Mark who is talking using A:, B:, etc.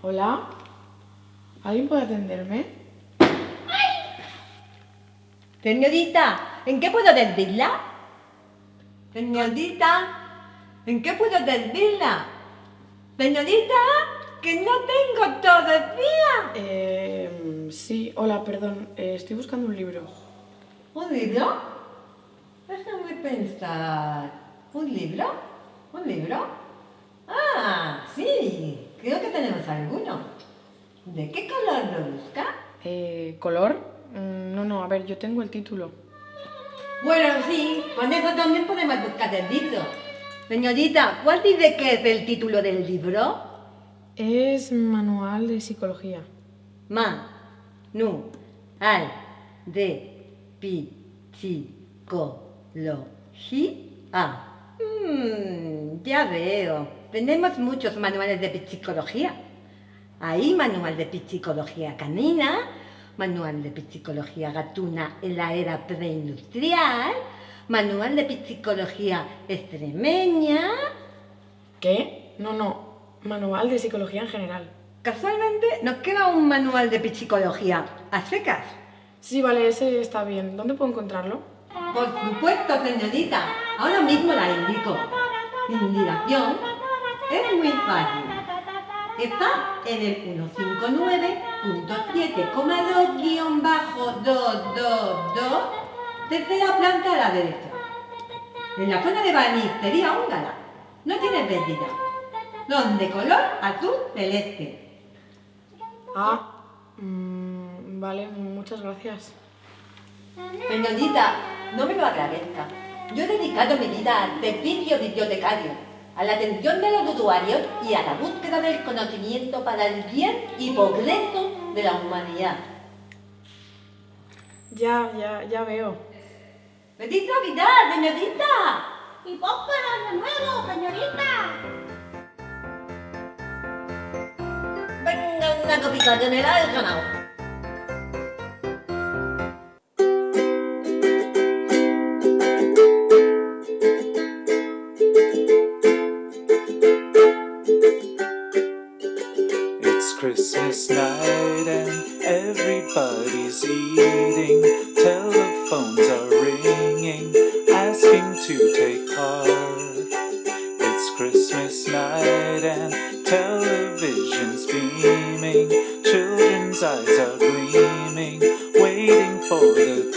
A: Hola. ¿Alguien puede atenderme?
B: Señorita, ¿en qué puedo servirla? Señorita, ¿en qué puedo servirla? Señorita, que no tengo todo el día.
A: Eh, sí, hola, perdón. eh, estoy buscando un libro.
B: ¿Un libro? Déjame pensar. ¿Un libro? ¿Un libro? Ah, sí, creo que tenemos alguno. ¿De qué color lo busca?
A: Eh, ¿Color? Mm, no, no, a ver, yo tengo el título.
B: Bueno, sí, con eso también podemos buscar el libro. Señorita, ¿cuál dice que es el título del libro?
A: Es manual de psicología.
B: Ma, nu, al, de, pi, chi, co, lo, ji, a. Mm, ya veo. Tenemos muchos manuales de psicología. Hay manual de psicología canina, manual de psicología gatuna en la era preindustrial, manual de psicología extremeña.
A: ¿Qué? No, no. Manual de psicología en general.
B: Casualmente nos queda un manual de psicología a secas.
A: Sí, vale, ese está bien. ¿Dónde puedo encontrarlo?
B: Por supuesto, señorita. Ahora mismo la indico. Indicación es muy fácil. Está en el 159.7,2-222, tercera planta a la derecha. En la zona de banistería húngara. No tiene pérdida. Son de color azul celeste.
A: Ah, mm, vale, muchas gracias.
B: Señorita, no me lo agradezca. Yo he dedicado mi vida al servicio bibliotecario, a la atención de los usuarios y a la búsqueda del conocimiento para el bien y progreso de la humanidad.
A: Ya, ya, ya veo.
B: ¡Feliz Navidad, señorita!
C: ¡Y próspero año nuevo, señorita!
B: Venga una copita la he ganado.
D: Christmas night and everybody's eating. Telephones are ringing, asking to take part. It's Christmas night and television's beaming. Children's eyes are gleaming, waiting for the